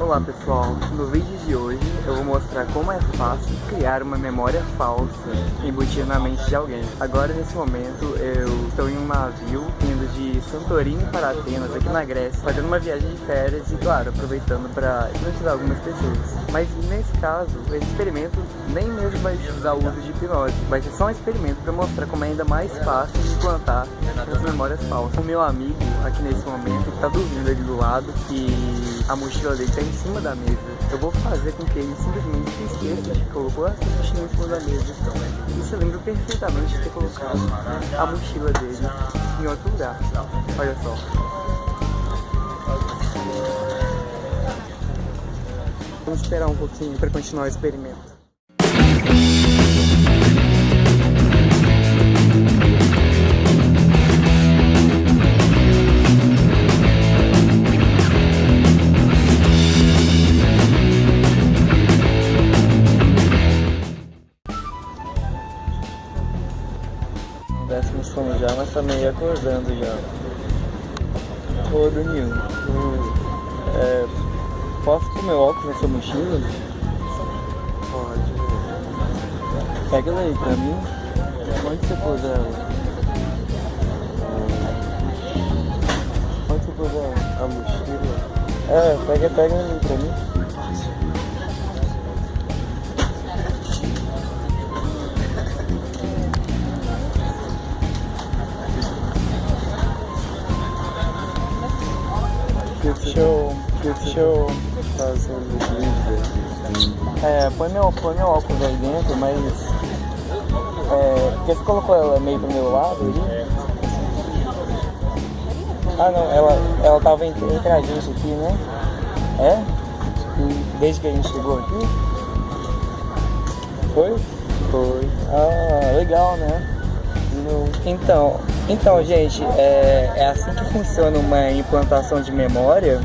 Olá pessoal, no vídeo de hoje eu vou mostrar como é fácil criar uma memória falsa embutida na mente de alguém. Agora nesse momento eu estou em um navio indo de Santorini para Atenas, aqui na Grécia, fazendo uma viagem de férias e claro, aproveitando para hipnotizar algumas pessoas. Mas nesse caso, esse experimento nem mesmo vai o uso de hipnose, vai ser só um experimento para mostrar como é ainda mais fácil implantar as memórias falsas. O meu amigo aqui nesse momento está dormindo ali do lado e a mochila dele está em cima da mesa. Eu vou fazer com que ele simplesmente se esqueça de que colocou essa mochila em cima da mesa. E se lembra perfeitamente de ter colocado a mochila dele em outro lugar. Olha só. Vamos esperar um pouquinho para continuar o experimento. Sono já, mas tá meio acordando já. Ô Danilo, é, posso pôr meu óculos na sua mochila? Pode. Pega ela aí pra mim. Onde você pôs ela? Onde você pôs ela? A mochila? É, pega, pega aí pra mim. Deixa eu Fazer vídeo. É, põe meu, põe meu óculos aí dentro, mas. É, porque você colocou ela meio pro meu lado ali? Ah não, ela, ela tava entre, entre a gente aqui, né? É? Desde que a gente chegou aqui? Foi? Foi. Ah, legal, né? Então, então gente, é, é assim que funciona uma implantação de memória.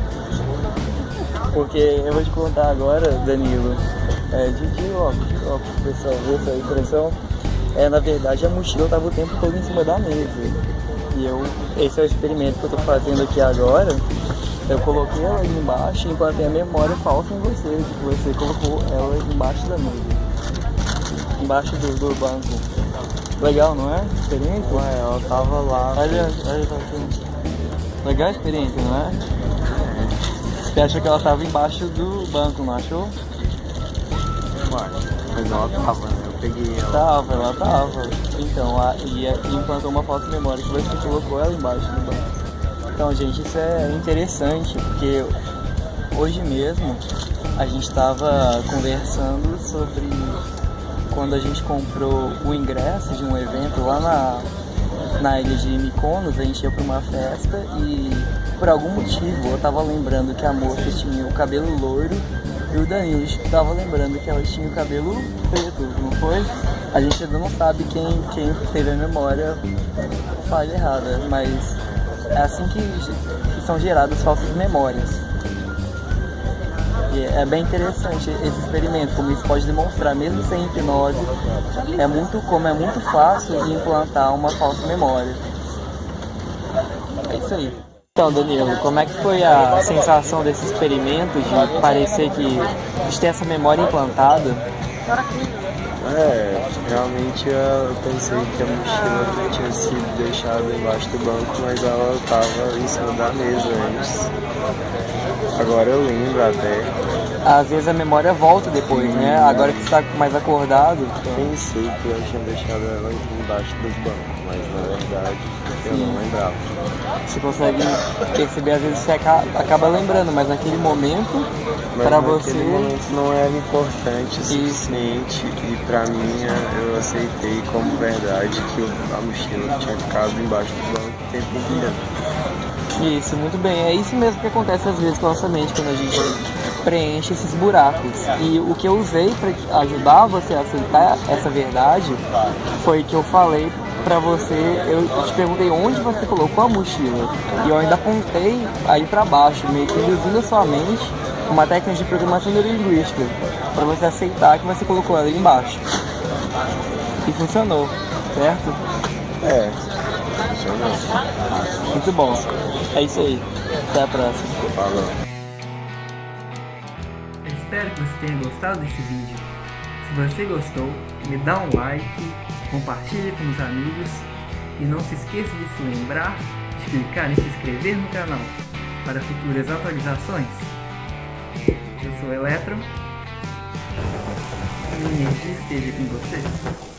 Porque eu vou te contar agora, Danilo, é, ó, ó, pessoal, viu essa impressão? É, na verdade a mochila estava o tempo todo em cima da mesa. E eu, esse é o experimento que eu tô fazendo aqui agora. Eu coloquei ela embaixo e implantei a memória falsa em você, que você colocou ela embaixo da mesa. Embaixo do, do banco. Legal, não é? Experiência? Ué, ela tava lá. Olha, olha tá aqui. Legal a experiência, não é? Você acha que ela tava embaixo do banco, não achou? Ué, mas ela tava, né? Eu peguei ela. Tava, ela tava. Então, a, e, e implantou uma falsa memória que você colocou ela embaixo do banco. Então, gente, isso é interessante, porque hoje mesmo a gente estava conversando sobre quando a gente comprou o ingresso de um evento lá na, na ilha de Mykonos, a gente ia para uma festa e por algum motivo eu tava lembrando que a moça tinha o cabelo loiro e o Danilo estava lembrando que ela tinha o cabelo preto, não foi? A gente ainda não sabe quem, quem teve a memória falha errada, mas é assim que, que são geradas falsas memórias. E é bem interessante esse experimento, como isso pode demonstrar, mesmo sem hipnose, é muito, como é muito fácil de implantar uma falsa memória. É isso aí. Então, Danilo, como é que foi a sensação desse experimento de parecer que de ter essa memória implantada? É, realmente eu pensei que a mochila tinha sido deixada embaixo do banco, mas ela estava em cima da mesa antes. Agora eu lembro até. Às vezes a memória volta depois, né? Agora que você está mais acordado. Pensei que eu tinha deixado ela embaixo do banco, mas na verdade eu não lembrava. Você consegue perceber, às vezes você acaba lembrando, mas naquele momento, para você. momento não era importante o suficiente e pra mim eu aceitei como verdade que a mochila tinha ficado embaixo do banco o tempo inteiro. Isso, muito bem. É isso mesmo que acontece às vezes com a nossa mente quando a gente preenche esses buracos. E o que eu usei para ajudar você a aceitar essa verdade foi que eu falei pra você, eu te perguntei onde você colocou a mochila. E eu ainda apontei aí pra baixo, meio que induzindo a sua mente uma técnica de programação neurolinguística, pra você aceitar que você colocou ela ali embaixo. E funcionou, certo? É, funcionou. Muito bom. É isso aí. Até a próxima. Falou. Espero que você tenha gostado desse vídeo. Se você gostou, me dá um like, compartilhe com os amigos e não se esqueça de se lembrar de clicar em se inscrever no canal para futuras atualizações. Eu sou Eletro. A minha energia esteja com você.